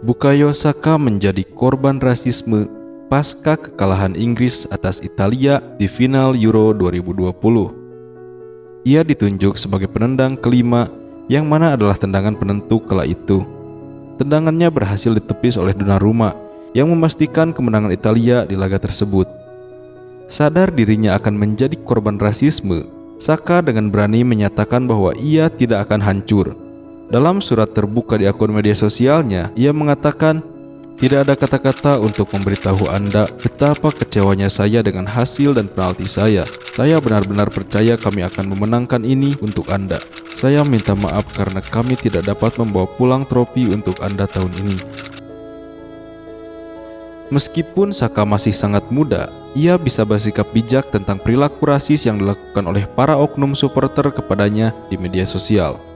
Bukayo Saka menjadi korban rasisme pasca kekalahan Inggris atas Italia di final Euro 2020. Ia ditunjuk sebagai penendang kelima yang mana adalah tendangan penentu kala itu. Tendangannya berhasil ditepis oleh Donnarumma yang memastikan kemenangan Italia di laga tersebut. Sadar dirinya akan menjadi korban rasisme, Saka dengan berani menyatakan bahwa ia tidak akan hancur. Dalam surat terbuka di akun media sosialnya, ia mengatakan, "Tidak ada kata-kata untuk memberitahu Anda betapa kecewanya saya dengan hasil dan penalti saya. Saya benar-benar percaya kami akan memenangkan ini untuk Anda. Saya minta maaf karena kami tidak dapat membawa pulang trofi untuk Anda tahun ini." Meskipun Saka masih sangat muda, ia bisa bersikap bijak tentang perilaku rasis yang dilakukan oleh para oknum supporter kepadanya di media sosial.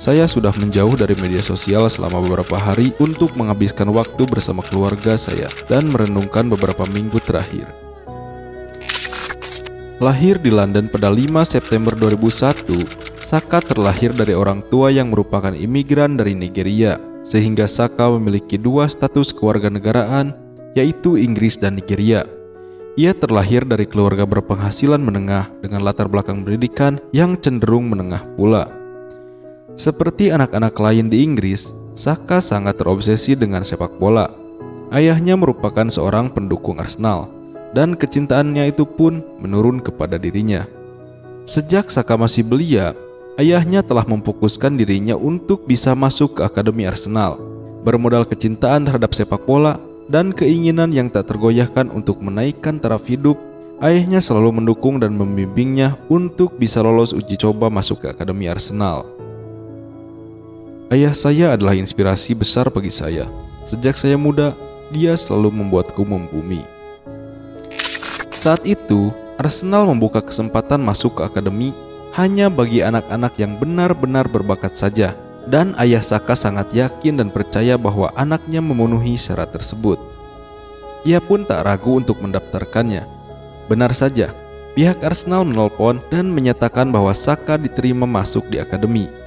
Saya sudah menjauh dari media sosial selama beberapa hari untuk menghabiskan waktu bersama keluarga saya dan merenungkan beberapa minggu terakhir. Lahir di London pada 5 September 2001, Saka terlahir dari orang tua yang merupakan imigran dari Nigeria, sehingga Saka memiliki dua status kewarganegaraan yaitu Inggris dan Nigeria. Ia terlahir dari keluarga berpenghasilan menengah dengan latar belakang pendidikan yang cenderung menengah pula. Seperti anak-anak lain di Inggris, Saka sangat terobsesi dengan sepak bola. Ayahnya merupakan seorang pendukung Arsenal, dan kecintaannya itu pun menurun kepada dirinya. Sejak Saka masih belia, ayahnya telah memfokuskan dirinya untuk bisa masuk ke Akademi Arsenal. Bermodal kecintaan terhadap sepak bola, dan keinginan yang tak tergoyahkan untuk menaikkan taraf hidup, ayahnya selalu mendukung dan membimbingnya untuk bisa lolos uji coba masuk ke Akademi Arsenal. Ayah saya adalah inspirasi besar bagi saya. Sejak saya muda, dia selalu membuatku membumi. Saat itu, Arsenal membuka kesempatan masuk ke akademi hanya bagi anak-anak yang benar-benar berbakat saja dan ayah Saka sangat yakin dan percaya bahwa anaknya memenuhi syarat tersebut. Ia pun tak ragu untuk mendaftarkannya. Benar saja, pihak Arsenal menelpon dan menyatakan bahwa Saka diterima masuk di akademi.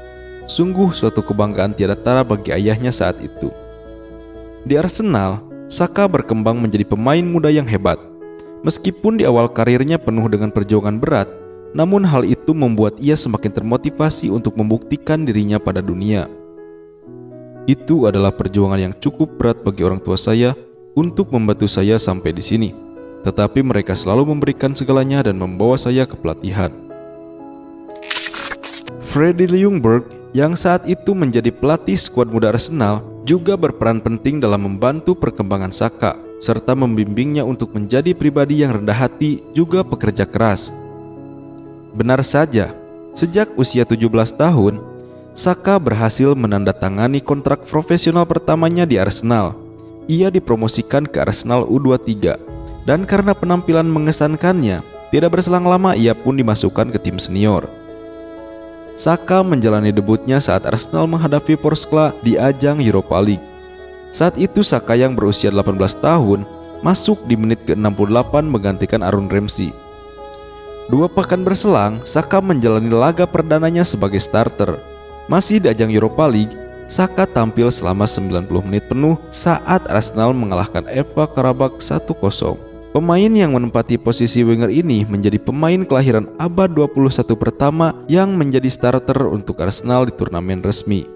Sungguh suatu kebanggaan tiada tara bagi ayahnya saat itu. Di Arsenal, Saka berkembang menjadi pemain muda yang hebat. Meskipun di awal karirnya penuh dengan perjuangan berat, namun hal itu membuat ia semakin termotivasi untuk membuktikan dirinya pada dunia. Itu adalah perjuangan yang cukup berat bagi orang tua saya untuk membantu saya sampai di sini. Tetapi mereka selalu memberikan segalanya dan membawa saya ke pelatihan. Freddy Ljungberg yang saat itu menjadi pelatih skuad muda Arsenal juga berperan penting dalam membantu perkembangan Saka serta membimbingnya untuk menjadi pribadi yang rendah hati juga pekerja keras Benar saja, sejak usia 17 tahun, Saka berhasil menandatangani kontrak profesional pertamanya di Arsenal. Ia dipromosikan ke Arsenal U23 dan karena penampilan mengesankannya, tidak berselang lama ia pun dimasukkan ke tim senior. Saka menjalani debutnya saat Arsenal menghadapi Porskla di ajang Europa League. Saat itu Saka yang berusia 18 tahun masuk di menit ke-68 menggantikan Aaron Ramsey. Dua pekan berselang, Saka menjalani laga perdananya sebagai starter. Masih di ajang Europa League, Saka tampil selama 90 menit penuh saat Arsenal mengalahkan Eva Karabakh 1-0. Pemain yang menempati posisi winger ini menjadi pemain kelahiran abad 21 pertama yang menjadi starter untuk Arsenal di turnamen resmi.